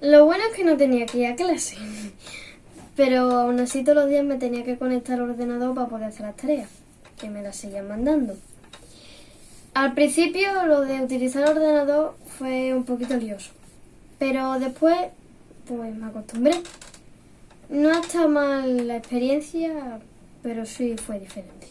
Lo bueno es que no tenía que ir a clase, pero aún así todos los días me tenía que conectar al ordenador para poder hacer las tareas, que me las seguían mandando. Al principio lo de utilizar el ordenador fue un poquito lioso, pero después pues me acostumbré. No está mal la experiencia, pero sí fue diferente.